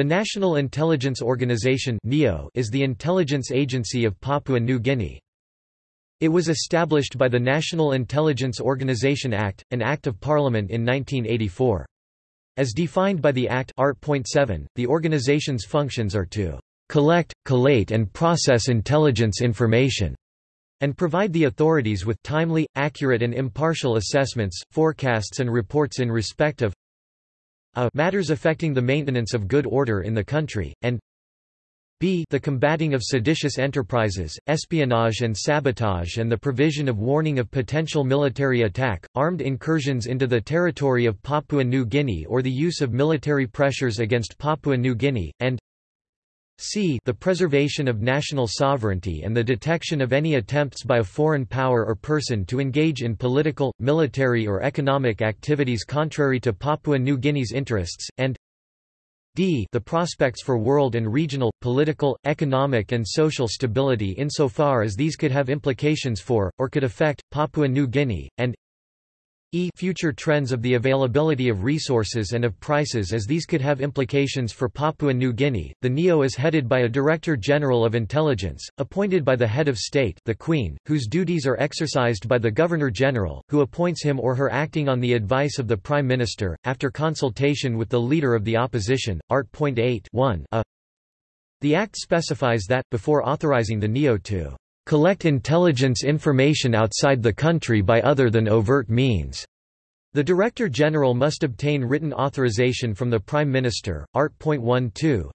The National Intelligence Organization is the intelligence agency of Papua New Guinea. It was established by the National Intelligence Organization Act, an Act of Parliament in 1984. As defined by the Act Art. 7, the organization's functions are to collect, collate and process intelligence information and provide the authorities with timely, accurate and impartial assessments, forecasts and reports in respect of a matters affecting the maintenance of good order in the country, and b the combating of seditious enterprises, espionage and sabotage and the provision of warning of potential military attack, armed incursions into the territory of Papua New Guinea or the use of military pressures against Papua New Guinea, and c the preservation of national sovereignty and the detection of any attempts by a foreign power or person to engage in political, military or economic activities contrary to Papua New Guinea's interests, and d the prospects for world and regional, political, economic and social stability insofar as these could have implications for, or could affect, Papua New Guinea, and e future trends of the availability of resources and of prices as these could have implications for Papua New Guinea. The NIO is headed by a Director General of Intelligence, appointed by the head of state, the Queen, whose duties are exercised by the Governor General, who appoints him or her acting on the advice of the Prime Minister after consultation with the leader of the opposition. Art. 8 1 a The act specifies that before authorizing the NIO to collect intelligence information outside the country by other than overt means. The Director General must obtain written authorization from the Prime Minister. Art. 12.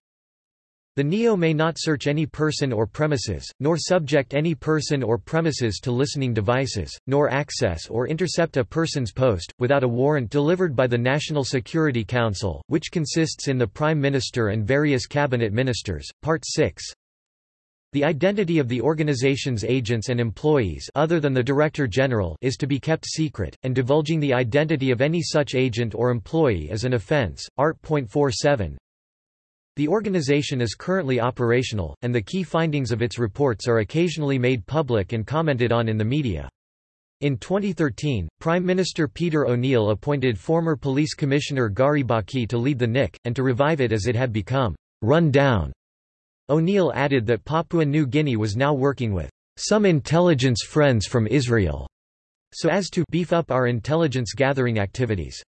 The NIO may not search any person or premises, nor subject any person or premises to listening devices, nor access or intercept a person's post, without a warrant delivered by the National Security Council, which consists in the Prime Minister and various cabinet ministers. Part 6 the identity of the organization's agents and employees other than the Director General is to be kept secret, and divulging the identity of any such agent or employee is an offense. Art. 47. The organization is currently operational, and the key findings of its reports are occasionally made public and commented on in the media. In 2013, Prime Minister Peter O'Neill appointed former Police Commissioner Gary Baki to lead the NIC, and to revive it as it had become run down O'Neill added that Papua New Guinea was now working with some intelligence friends from Israel, so as to beef up our intelligence gathering activities.